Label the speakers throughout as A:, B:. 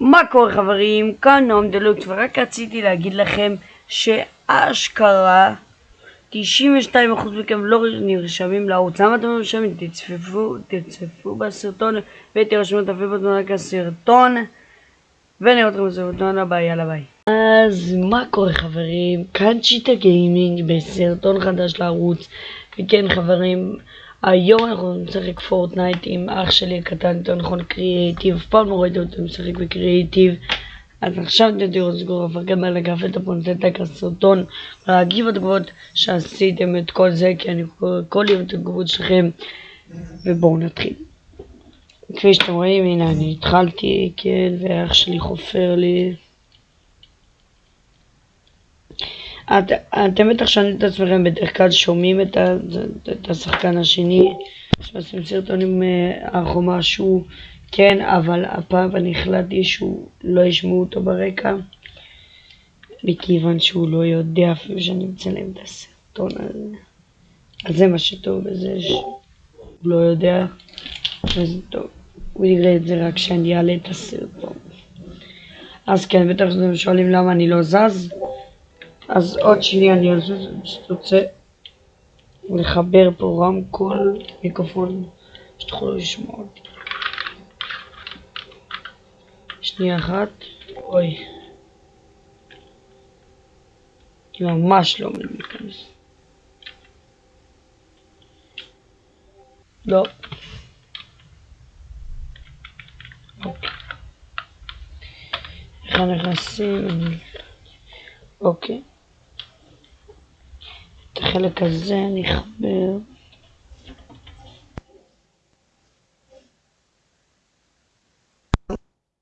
A: מה קורה חברים? כאן נועם דלוקס ורק רציתי להגיד לכם שאשכרה 92% מכם לא נרשמים לערוץ למה אתם לא נרשמים? תצפפו, תצפפו בסרטון ותרשמו את הפעילות רק הסרטון ונראה אתכם בסרטון הבא, יאללה ביי אז מה קורה חברים? כאן צ'יטה גיימינג בסרטון חדש לערוץ וכן חברים היום אנחנו נשחק Fortnite עם אח שלי הקטן, יותר נכון קריאיטיב, אף פעם לא ראיתי אותו משחק בקריאיטיב אז עכשיו אתם תראו סגור גם על אגף את הפונטטק הסרטון להגיב התגובות שעשיתם את כל זה כי אני קורא כל יום את התגובות שלכם. ובואו נתחיל. כפי שאתם רואים הנה אני התחלתי כן ואח שלי חופר לי את, אתם בטח שואלים את עצמכם, בדרך כלל שומעים את, ה, את השחקן השני שעושים סרטונים אח או משהו, כן, אבל הפעם אני החלטתי שהוא לא ישמעו אותו ברקע, מכיוון שהוא לא יודע אפילו שאני מצלם את הסרטון הזה. אז זה מה שטוב בזה שהוא לא יודע, וזה טוב. הוא יראה את זה רק כשאני אעלה את הסרטון. אז כן, בטח אתם שואלים למה אני לא זז. אז עוד שנייה אני אזוז, פשוט רוצה לחבר פה רמקול, מיקרופון, שתוכלו לשמוע אותי. שנייה אחת, אוי. אני ממש לא מבין להיכנס. לא. אוקיי. איך נכנסים? אוקיי. החלק הזה אני אחבר.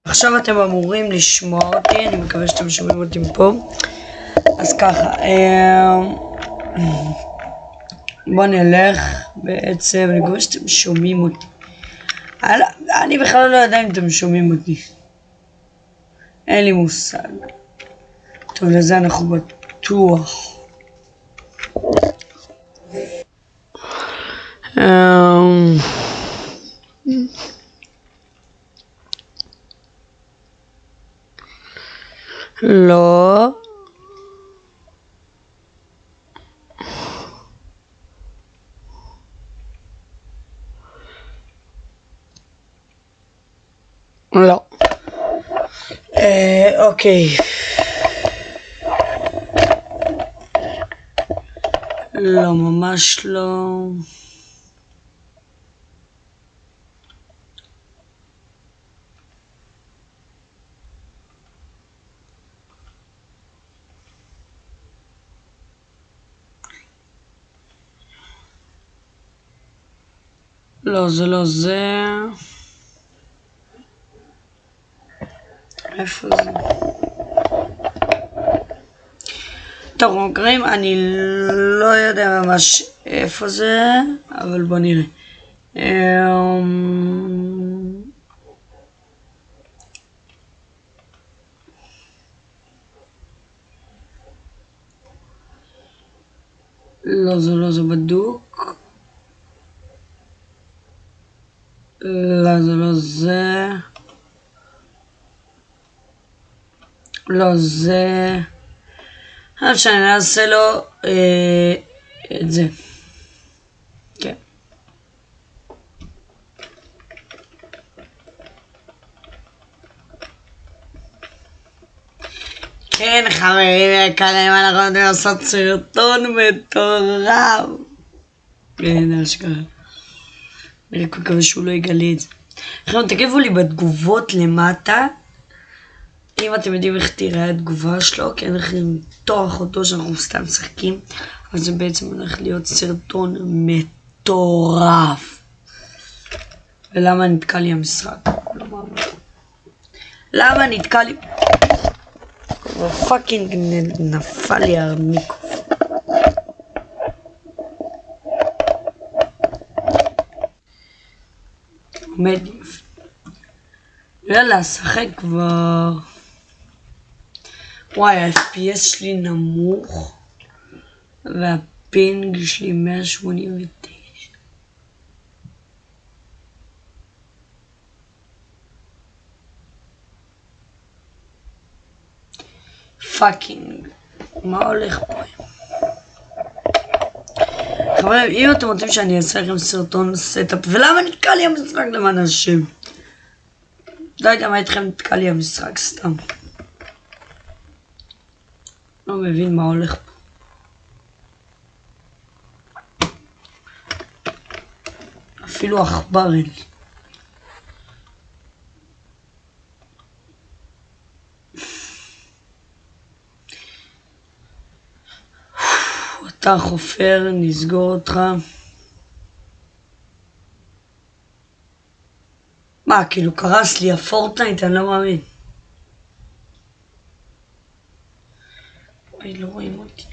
A: עכשיו אתם אמורים לשמוע אותי, אני מקווה שאתם שומעים אותי פה. אז ככה, אמ, בואו נלך, בעצם, אני מקווה שאתם שומעים אותי. אני בכלל לא יודע אם אתם שומעים אותי. אין לי מושג. טוב, לזה אנחנו בטוח. Um, לא. לא. אה, אוקיי. לא, ממש לא. לא, זה לא זה. איפה זה? טוב, חוקרים, אני לא יודע ממש איפה זה, אבל בוא נראה. אמ, לא, זה לא זה בדוק. לא, זה לא זה. לא זה. עד שאני אעשה לו אה, את זה. כן. כן, חברים יקרים, אנחנו יודעים לעשות סרטון מטורף. כן, אשכרה. אני רק מקווה שהוא לא יגלה את זה. חבר'ה, תגיבו לי בתגובות למטה, אם אתם יודעים איך תראה התגובה שלו, כי אין לכם למתוח אותו שאנחנו סתם משחקים, אבל זה בעצם הולך להיות סרטון מטורף. ולמה נתקע לי המשחק? למה נתקע לי... fucking נפל לי המיקרופון. מדיף. יאללה, שחק כבר. וואי, ה-FPS שלי נמוך, וה ping שלי 189. fucking, מה הולך פה היום? חברים, אם אתם רוצים שאני אעשה לכם סרטון setup, ולמה נתקע לי המשחק למען השם? לא יודע מה איתכם נתקע לי המשחק סתם. לא מבין מה הולך פה. אפילו עכבר אין לי. אתה חופר, נסגור אותך. מה, כאילו קרס לי הפורטנייט? אני לא מאמין. אוי, לא רואים אותי.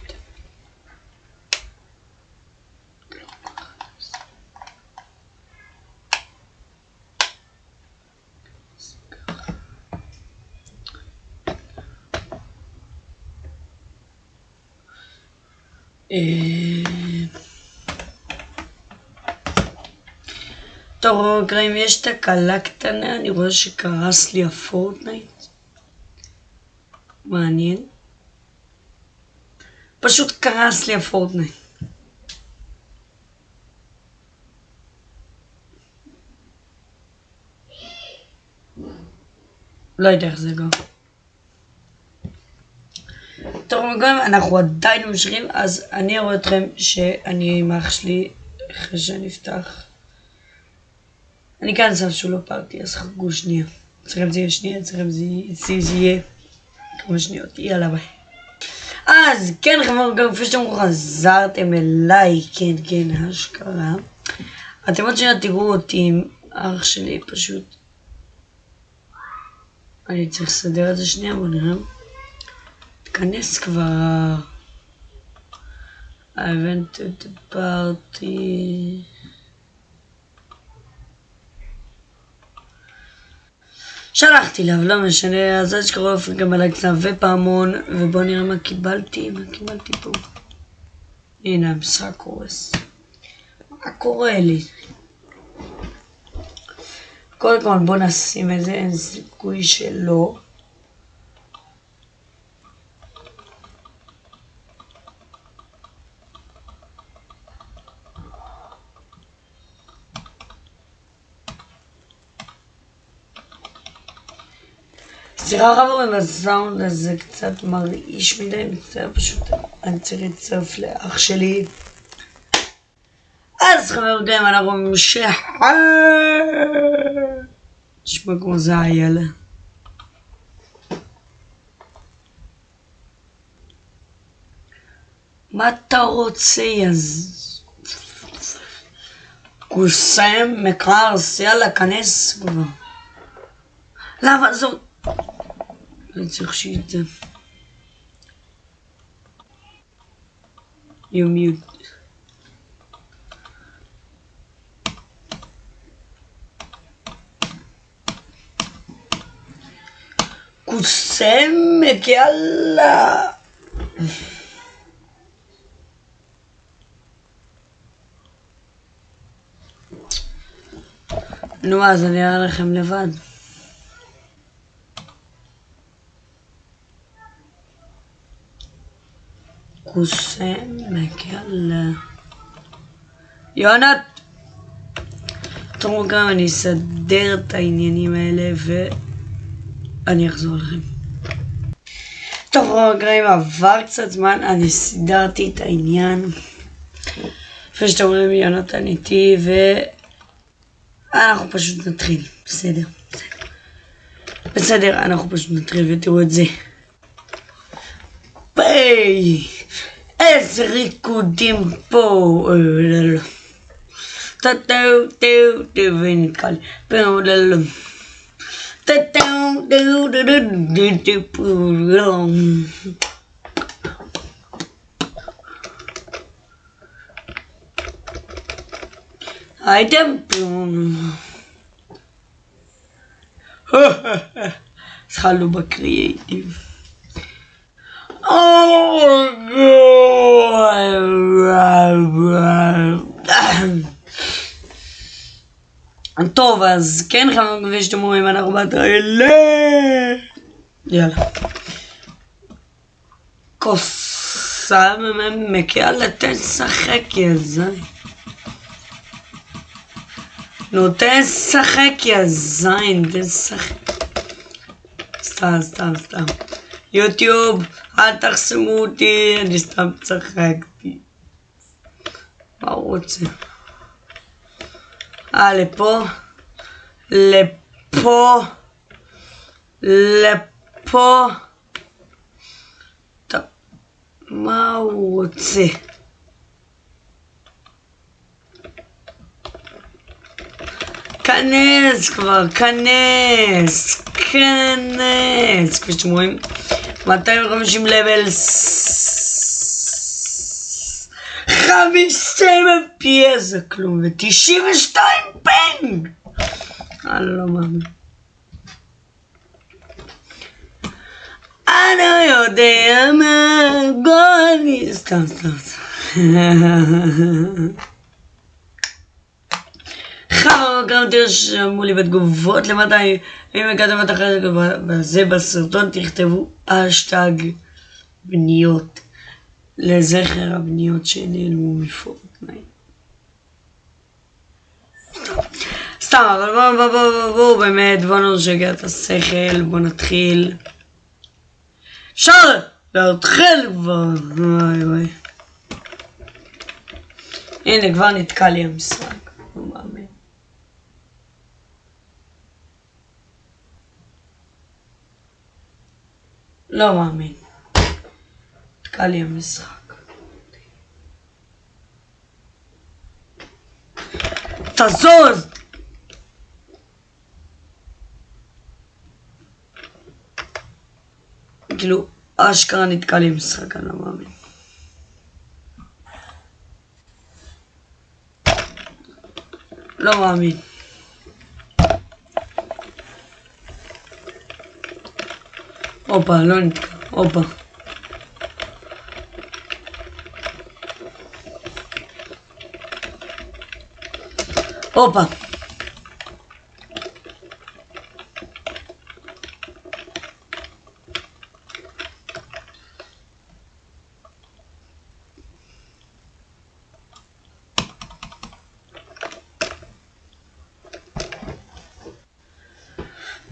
A: טוב, רגע, אם יש תקלה קטנה, אני רואה שקרס לי ה Fortnite. מעניין. פשוט קרס לי ה Fortnite. לא יודע איך זה גם. גם אנחנו עדיין ממשיכים, אז אני אראה אתכם שאני עם אח שלי, אחרי שנפתח. אני כאן שם שהוא לא פארטי, אז חכו שנייה. אצלכם זה יהיה שנייה, אצלכם זה יהיה כמה שניות, יאללה ביי. אז כן חבר'ה, גם כפי שאתם חזרתם אליי, כן כן, אשכרה. אתם עוד שנייה תראו אותי עם אח שלי פשוט. אני צריך לסדר את זה שנייה, בוא נראה. תיכנס כבר. I went to the party. שלחתי אבל לא משנה, אז אל שקרוב גם עליי קצת ופעמון, ובואו נראה מה קיבלתי, מה קיבלתי פה. הנה, המשחק קורס. מה קורה לי? קודם כל בואו נשים את זה, אין סיכוי שלא. סליחה חברים, הסאונד הזה קצת מרעיש מדי, מצטער פשוט, אני צריך לצרף לאח שלי. אז חברים, אנחנו ממשיך... נשמע כמו זה איילה. מה אתה רוצה, יז... קוסם, מקרס, יאללה, כנס כבר. למה זאת... אני צריך שיט זה. You mute. קוסמק, יאללה! נו, אז אני אראה לכם לבד. קוסמק, יאללה. יונת! תראו גם אני אסדר את העניינים האלה ואני אחזור לכם. טוב רגעים עבר קצת זמן, אני סידרתי את העניין. כפי שאתם רואים יונתן איתי ואנחנו פשוט נתחיל, בסדר. בסדר, אנחנו פשוט נתחיל ותראו את זה. ביי! איזה ריקודים פה, טו טו טו טו ונתקע לי, טו טו טו טו טו טו הייתם פה. התחלנו בקריאייטיב. טוב, אז כן חברים, כפי שאתם רואים, אנחנו בטריילה. יאללה. כוסה מקיאה לתן לשחק, יא זין. נו, תן לשחק, יא זין, תן לשחק. סתם, סתם, סתם. יוטיוב, אל תחסמו אותי, אני סתם צחקתי. מה הוא רוצה? אה, לפה? לפה? לפה? מה הוא רוצה? כנס כבר, כנס, כנס, כפי שאתם רואים, 250 לבל, 50 FPS זה כלום, ו-92 פנג! אני לא מאמין. אני יודע מה גולי... סתם, סתם, סתם. חבר גם תרשמו לי בתגובות למטה אם הגעתם את החלק הזה בסרטון תכתבו אשטג בניות לזכר הבניות שנעלמו מפורטנייט. סתם, אבל בואו בואו בואו באמת בואו נשגע את השכל בואו נתחיל. אפשר להתחיל כבר, וואי וואי. הנה כבר נתקע לי המשחק, לא מאמין. לא מאמין. נתקע לי המשחק. תזוז! כאילו, אשכרה נתקע לי משחק, אני לא מאמין. לא מאמין. הופה, לא נתקע, הופה. הופה.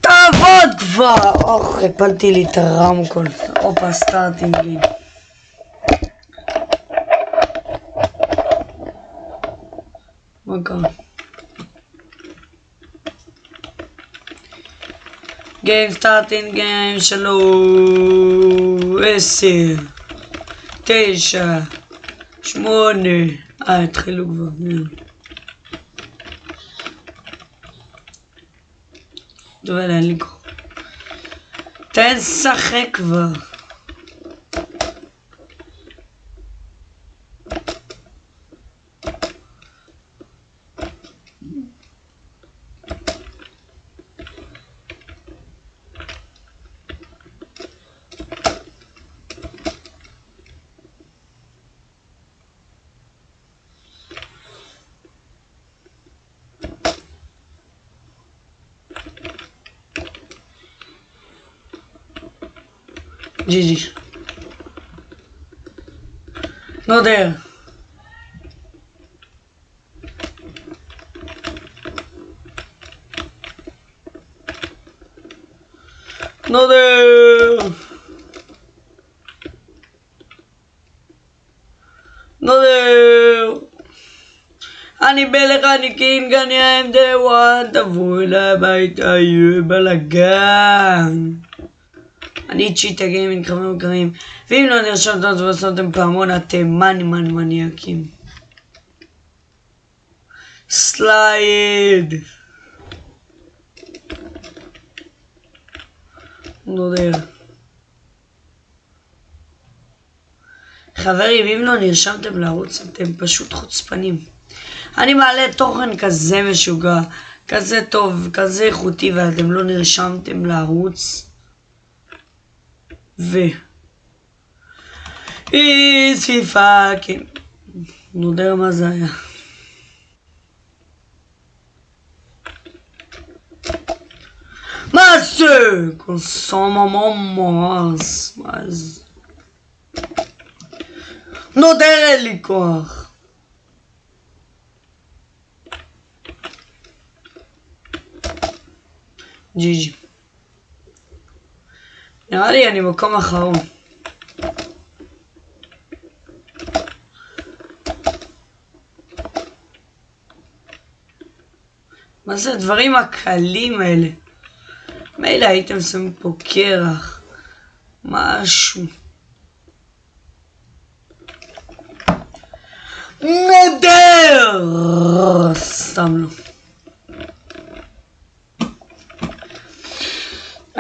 A: תעבוד כבר! אוח, הפלתי לי את הרמקול. הופה, starting לי. מה קרה? game starting game שלוש, עשר, תשע, שמונה, אה, התחילו כבר. טוב, אין לי כוח. תן לשחק כבר. GG. No there. No there. No there. אני מלך הנקין גני העמדה וואן תבואו אליי הביתה יהיה בלאגן אני צ'יטה גיימינג חברים יקרים ואם לא נרשמתם ועשיתם פעמון אתם מאני מאני מניאקים slide! לא יודע. חברים אם לא נרשמתם לערוץ אתם פשוט חוצפנים. אני מעלה תוכן כזה משוגע כזה טוב כזה איכותי ואתם לא נרשמתם לערוץ V. E se faque Não deu uma zanha. Mas consoma momos, mas não tem licor. Didi. נראה לי אני מקום אחרון. מה זה הדברים הקלים האלה? מילא הייתם שמים פה קרח, משהו. נדר! סתם לא.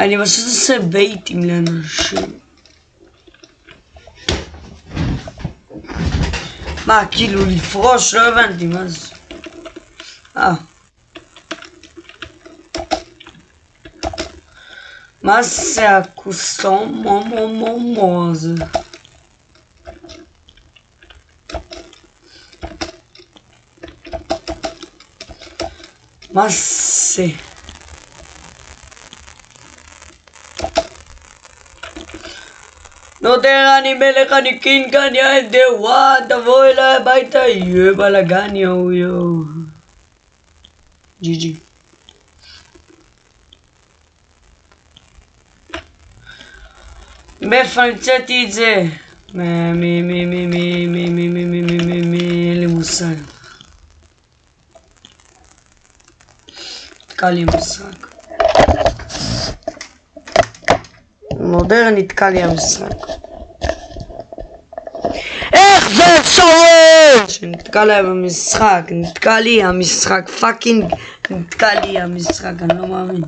A: Hani basası sebeytim lan şu. Ma כאילו לפרוש לא הבנתי מה זה. אה. מה זה הקוסטום הזה? מה זה? נודר אני מלך אני king אני the one תבוא אליי הביתה יהיה בלאגן יואו יואו GG מאיפה המצאתי את זה? מי מי מי מי מי מי מי מי מי מי מי אין לי מושג. נתקע לי המשחק. מודה נתקע לי המשחק. איך זה אפשרי? שנתקע להם המשחק, נתקע לי המשחק, פאקינג נתקע לי המשחק, אני לא מאמין.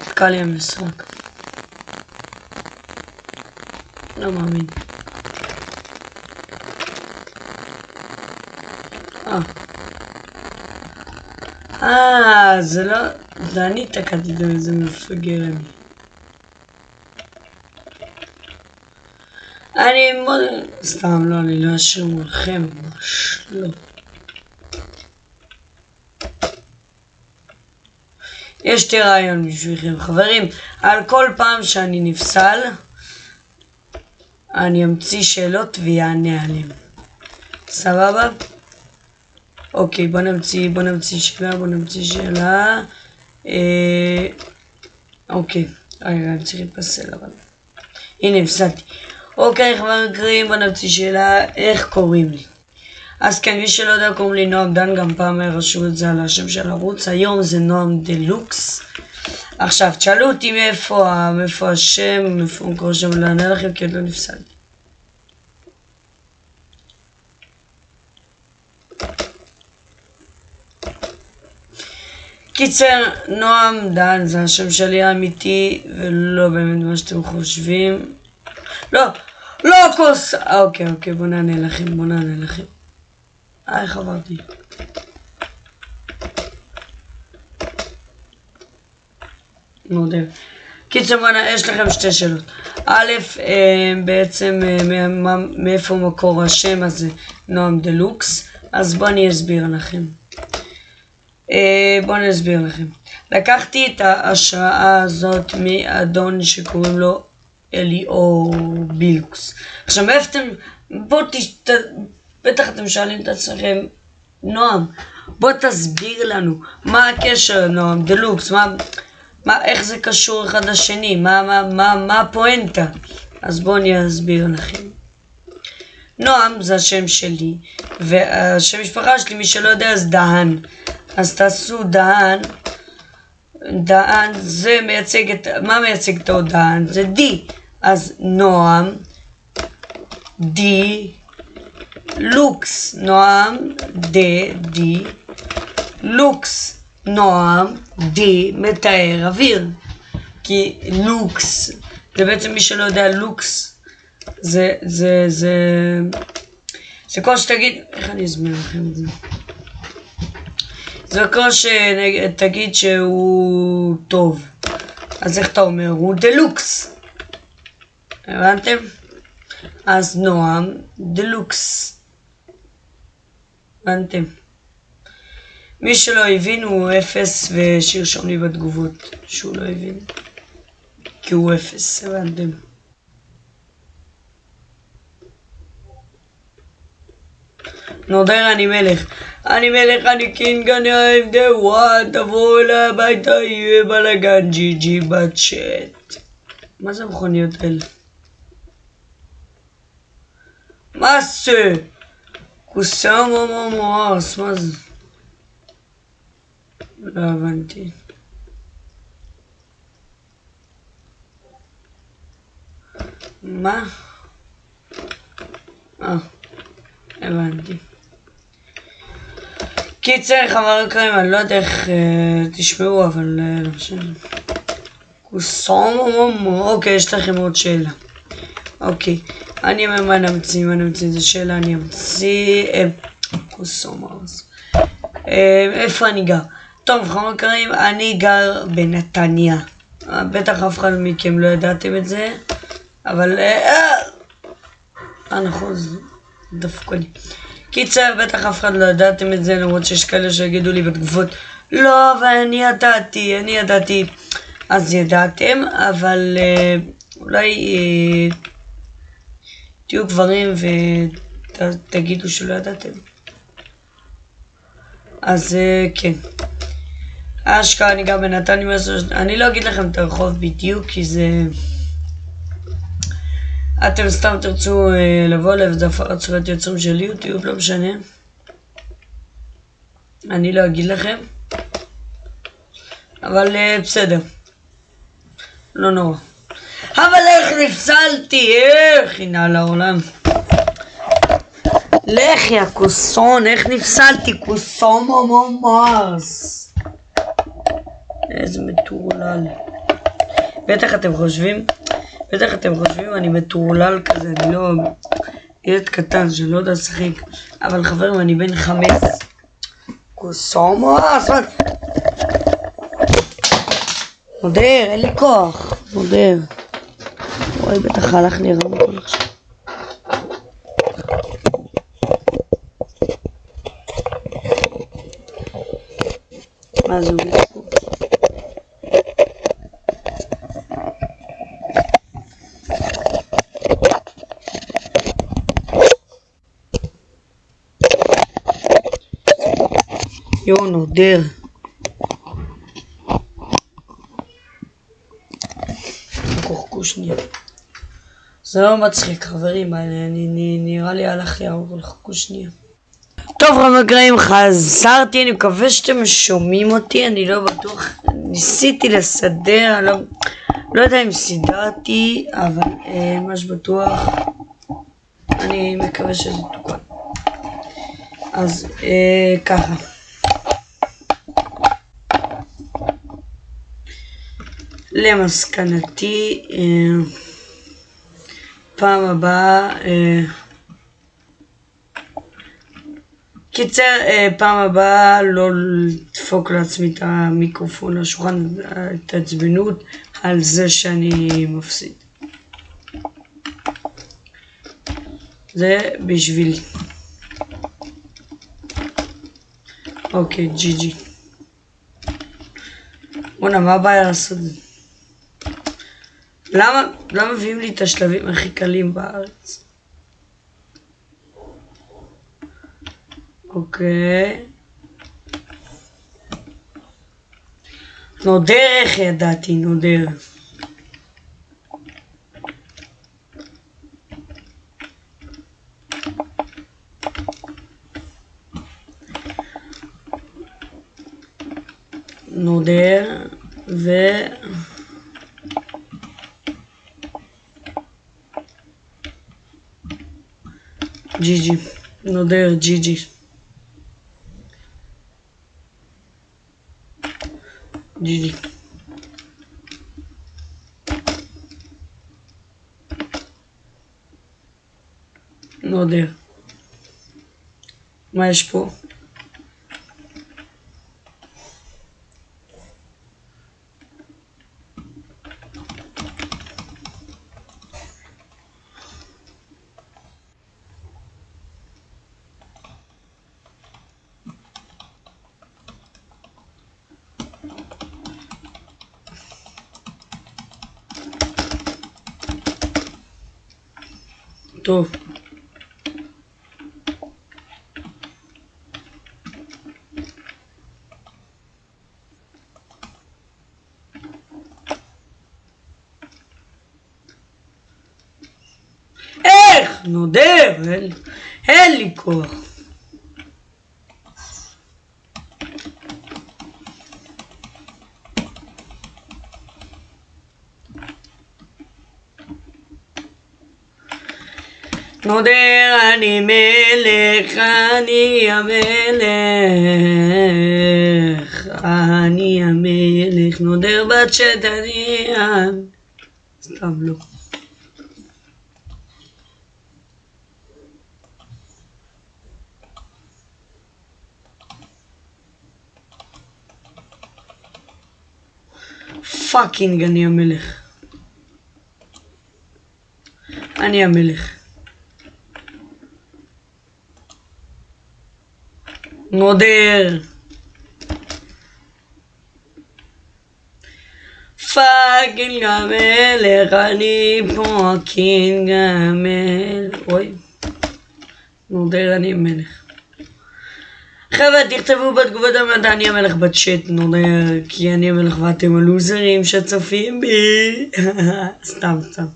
A: נתקע לי המשחק. לא מאמין. אה, זה לא... זה אני תקעתי את זה מפגר אני. אני מאוד... סתם, לא, אני לא אשאיר מולכם, ממש לא. יש לי רעיון בשבילכם, חברים. על כל פעם שאני נפסל, אני אמציא שאלות עליהן. סבבה? אוקיי, בוא נמציא, בוא נמציא שאלה, בוא נמציא שאלה. אה, אוקיי, רגע, אני צריך להתפסל אבל. הנה, הפסדתי. אוקיי, חברים, בוא נמציא שאלה, איך קוראים לי? אז כן, מי שלא יודע, קוראים לי נועם דן, גם פעם רשום את זה על השם של הערוץ, היום זה נועם דלוקס. עכשיו, תשאלו אותי מאיפה, מאיפה השם, מאיפה מקור השם, לא אענה לכם, כי עוד לא נפסלתי. קיצר, נועם דן זה השם שלי האמיתי, ולא באמת מה שאתם חושבים. לא, לא כוס... אוקיי, אוקיי, בוא נענה לכם, בוא נענה לכם. אה, איך עברתי? מאוד אוהב. קיצר, יש לכם שתי שאלות. א', אה, בעצם אה, מאיפה מקור השם הזה, נועם דלוקס, אז בואו אני אסביר לכם. אה, בואו אני אסביר לכם. לקחתי את ההשראה הזאת מאדון שקוראים לו אליאור בילוקס. עכשיו, מאיפה אתם... בואו תשת... בטח אתם שואלים את עצמכם, נועם, בוא תסביר לנו, מה הקשר, נועם, דלוקס, מה, מה, איך זה קשור אחד לשני, מה, מה, מה, מה הפואנטה? אז בואו אני אסביר לכם. נועם זה השם שלי, והשם משפחה שלי, מי שלא יודע, אז דהן. אז תעשו דהן, דהן זה מייצג את, מה מייצג את דהן? זה די. אז נועם, די, לוקס, נועם, דה, די, לוקס, נועם, די, מתאר אוויר. כי לוקס, זה בעצם מי שלא יודע, לוקס, זה, זה, זה, זה כמו שתגיד, איך אני אסביר לכם את זה? זה כמו שתגיד שהוא טוב. אז איך אתה אומר? הוא דלוקס. הבנתם? אז נועם דלוקס. הבנתם? מי שלא הבין הוא אפס ושירשום לי בתגובות שהוא לא הבין. כי הוא אפס, הבנתם. נודר אני מלך. אני מלך, אני king, אני אוהב דה וואט, תבואו אליי הביתה, יהיה בלאגן GG בצ'אט. מה זה המכוניות האלה? מה זה? קוסאמה ממוארס, מה זה? לא הבנתי. מה? אה, הבנתי. קיצר, חבר קרים, אני לא יודע איך אה, תשמעו, אבל אה, לא משנה. קוסומו, אוקיי, יש לכם עוד שאלה. אוקיי, אני אומר מה נמציא, מה נמציא, זו שאלה, אני אמציא... אה, קוסומו. אה, איפה אני גר? טוב, חבר קרים, אני גר בנתניה. אה, בטח אף אחד מכם לא ידעתם את זה, אבל... אה, אה, אה נכון, זה דפקו לי. קיצר, בטח אף אחד לא ידעתם את זה, למרות שיש כאלה שיגידו לי בתגובות, לא, אבל אני ידעתי, אני ידעתי. אז ידעתם, אבל אה, אולי אה, תהיו גברים ותגידו שלא ידעתם. אז אה, כן. אשכרה אני גם בנתניה, אני לא אגיד לכם את הרחוב בדיוק, כי זה... אתם סתם תרצו אה, לבוא אליו, זה הפרת זכויות יוצרים של יוטיוב, לא משנה. אני לא אגיד לכם. אבל אה, בסדר. לא נורא. אבל איך נפסלתי, איך הנה לעולם. לך יא כוסון, איך נפסלתי, כוסון ממש. איזה מטורלל. בטח אתם חושבים בטח אתם חושבים אני מטורלל כזה, אני לא... ילד קטן שלא יודע לשחק, אבל חברים, אני בן חמש. קוסומו אספק. מודר, אין לי כוח. מודר. וואי, בטח הלך לי רמקול עכשיו. מה זה אומר? יואו, נודר. קורקו שנייה. זה לא מצחיק, חברים, אני, נראה לי הלך לי אבל חכו שנייה. טוב רמגרעים, חזרתי, אני מקווה שאתם שומעים אותי, אני לא בטוח, ניסיתי לסדר, אני לא, לא יודע אם סידרתי, אבל אה, מה שבטוח, אני מקווה שזה תוקן. אז אה, ככה. למסקנתי, אה, פעם הבאה, אה, קיצר, אה, פעם הבאה לא לדפוק לעצמי את המיקרופון לשולחן, התעצבנות על זה שאני מפסיד. זה בשבילי. אוקיי, ג'י ג'י. בואנה, מה הבעיה לעשות את זה? למה, למה מביאים לי את השלבים הכי קלים בארץ? אוקיי. נודר איך ידעתי, נודר. נודר ו... Didi. Não deu Didi. Didi. Não deu. Mas, pô. נודר אני מלך, אני המלך, אני המלך, נודר בת שתניאן. סתם לא. פאקינג אני המלך. אני המלך. נודר. fucking המלך, אני fucking המלך. אוי. נודר, אני המלך. חבר'ה, תכתבו בתגובות המדע אני המלך בצ'אט, נודר, כי אני המלך ואתם הלוזרים שצופים בי. סתם, סתם.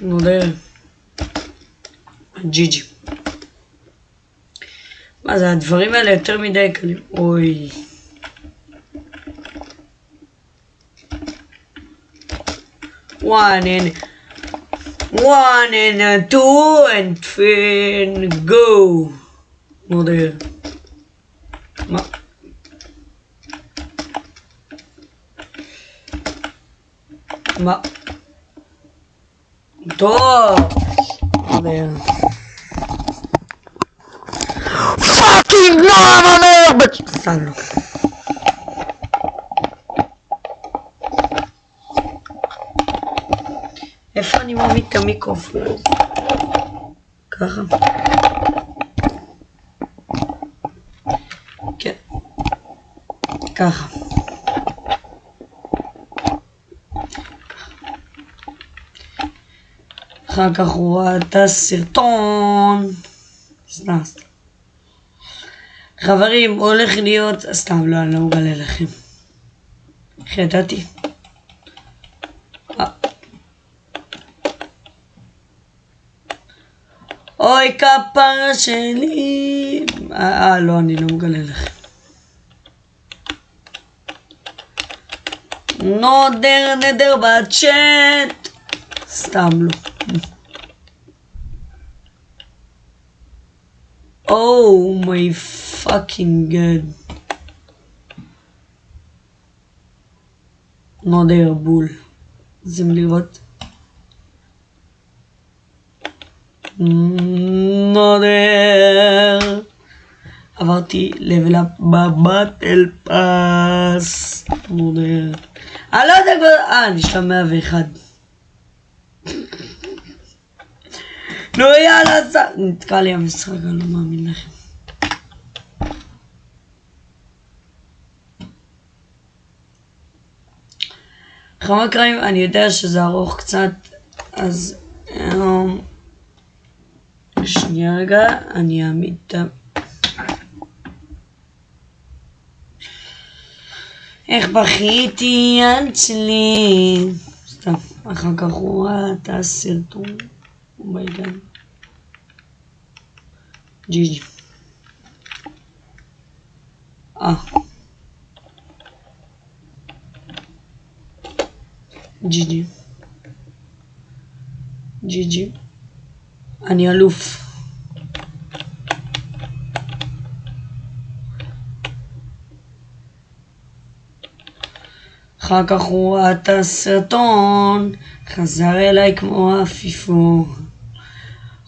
A: נודר. ג'י ג'י. מה זה, הדברים האלה יותר מדי קלים. אוי. and one and two and three and go. מודה. מה? מה? טוב. לא המלך! סתם לא. איפה אני מעמיד את המיקרופון? ככה. כן. ככה. אחר כך הוא ראה את הסרטון. סתם, סתם. חברים, הולך להיות... סתם, לא, אני לא מגלה לכם. איך ידעתי? אה. אוי כפרה שלי. אה, לא, אני לא מגלה לכם. נודר נדר בצ'אט. סתם לא. Oh my fucking god. נודר בול. רוצים לראות? נודר. עברתי level up בבטל פאס. נודר. אני לא יודע כבר... אה, אני שלב 101. נו יאללה. נתקע לי המשחק, אני לא מאמין לכם. חמה קריים, אני יודע שזה ארוך קצת, אז... אמ, שנייה רגע, אני אעמיד את ה... איך בכיתי יד שלי. סתם, אחר כך הוא ראה את הסרטון. אומייגן. ג'י ג'י. אה. ג'י ג'י. ג'י. אני אלוף. אחר כך הוא ראה את הסרטון, חזר אליי כמו עפיפור.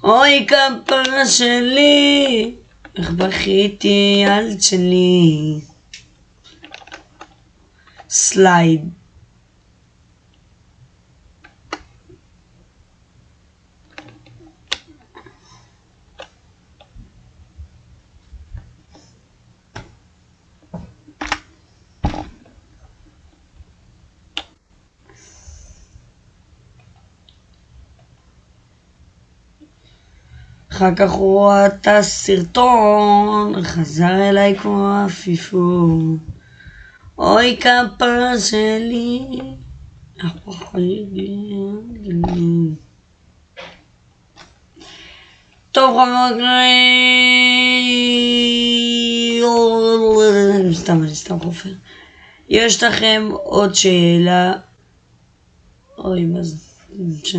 A: אוי כפרה שלי, איך בכיתי ילד שלי. סלייד. אחר כך הוא ראה את הסרטון, חזר אליי כמו עפיפון. אוי כפה שלי. טוב חברים, סתם אני סתם חופר. יש לכם עוד שאלה? אוי מה זה? יש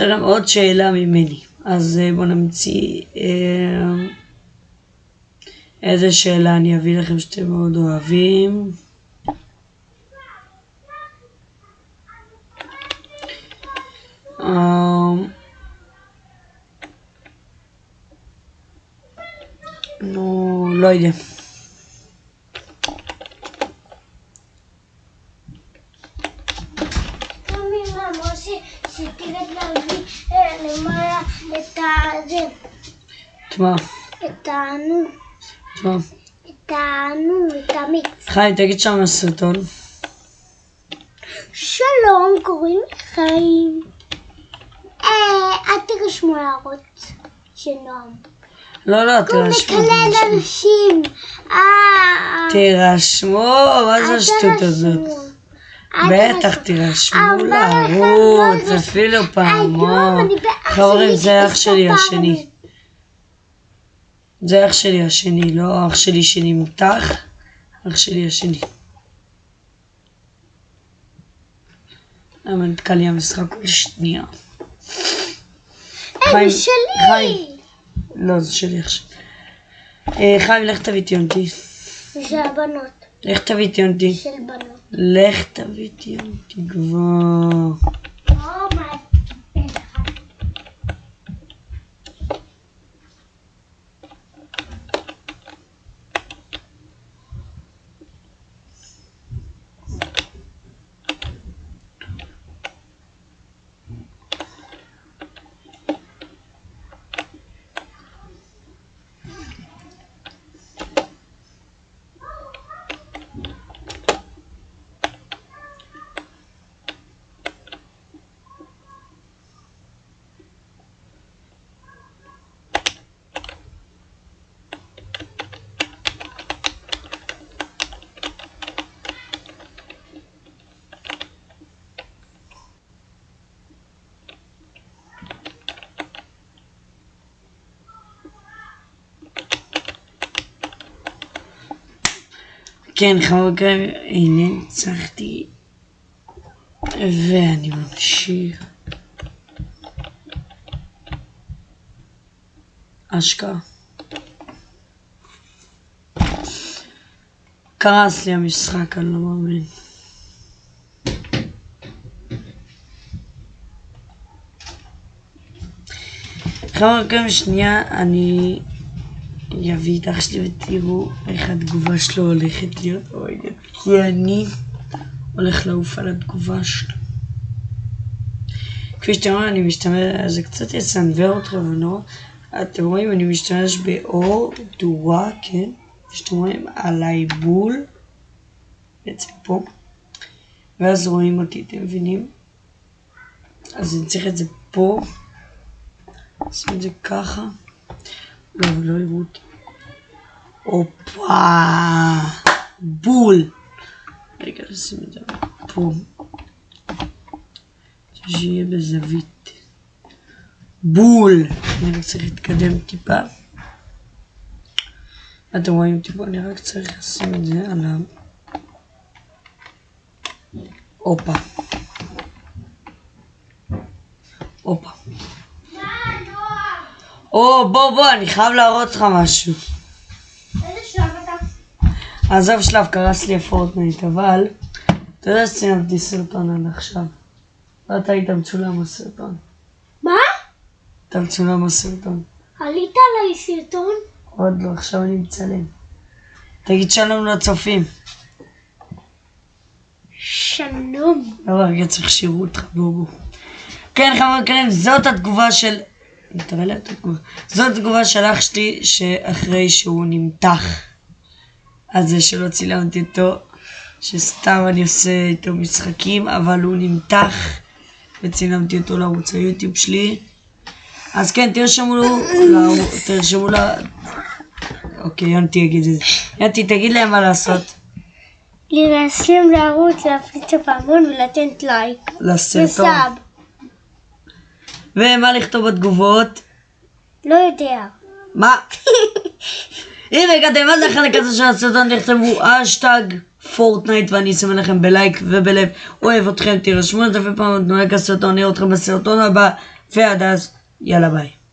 A: לכם עוד שאלה ממני. אז אה, בואו נמציא אה, איזה שאלה אני אביא לכם שאתם מאוד אוהבים. אמ, נו, לא יודע. את מה?
B: את הנו.
A: את מה?
B: את הנו, את המיץ.
A: חיים, תגיד שם הסרטון.
B: שלום, קוראים לי חיים. אה, אל תירשמו הערות של נועם.
A: לא, לא,
B: הוא
A: תירשמו.
B: מקלל אנשים. אה,
A: תירשמו, מה זה השטות הזאת? בטח
B: תירשמו.
A: לערוץ,
B: לא
A: אפילו
B: היום
A: פעמון. חברים, זה אח שלי השני. זה אח שלי השני, לא אח שלי שנמתח, אח שלי השני. למה נתקע לי המשחק כל שנייה?
B: אה,
A: חיים. חיים. לא, זה שלי עכשיו. אה, חיים, לך תביא את יונתי.
B: זה הבנות.
A: לך תביא את יונתי.
B: של בנות.
A: לך תביא את יונתי כבר. כן, חברים, הנה ניצחתי. ואני ממשיך. אשכרה. קרס לי המשחק, אני לא מאמין. חברים, שנייה, אני אביא את אח שלי ותראו איך התגובה שלו הולכת להיות. אוי, כי אני הולך לעוף על התגובה שלו. כפי שאתם רואים, אני משתמש, זה קצת יסנוור אתכם ונורא. אתם רואים, אני משתמש באור דורה, כן? שאתם רואים על העיבול, בעצם פה. ואז רואים אותי, אתם מבינים? אז אני צריך את זה פה. שים את זה ככה. לא, לא יראו אותי. הופה! בול! רגע, נשים את זה פה. שיהיה בזווית. בול! אני רק צריך להתקדם טיפה. אתם רואים אותי פה, אני רק צריך לשים את זה על ה... הופה. הופה. או, בוא, בוא, אני חייב להראות לך משהו.
B: איזה שלב
A: קרס לי הפורטנייט, אבל... אתה יודע שציימתי סרטון עד עכשיו. ואתה היית מצולם בסרטון.
B: מה?
A: אתה מצולם בסרטון.
B: עלית עליי סרטון?
A: עוד לא, עכשיו אני מצלם. תגיד שלום לצופים.
B: שלום.
A: לא, רגע צריך שיראו אותך, בואו. כן, חבר'ה יקרים, זאת התגובה של... תראה להם את התגובה. זאת התגובה של אח שלי שאחרי שהוא נמתח. על זה שלא צילמתי אותו, שסתם אני עושה איתו משחקים, אבל הוא נמתח וצילמתי אותו לערוץ היוטיוב שלי. אז כן, תרשמו, ל- תרשמו ל... אוקיי, יונתי יגיד את זה. יונתי, תגיד להם מה לעשות
B: להירשם לערוץ, להפליץ הפעמון ולתת לייק.
A: לסרטון.
B: ו sub.
A: ומה לכתוב בתגובות?
B: לא יודע.
A: מה? אם הגעתם עד לחלק הזה של הסרטון, תכתבו האשטג פורטנייט ואני אסמן לכם בלייק ובלב. אוהב אתכם, תירשמו לזה ופעם תנו לייק הסרטון, נראה אתכם בסרטון הבא, ועד אז, יאללה ביי.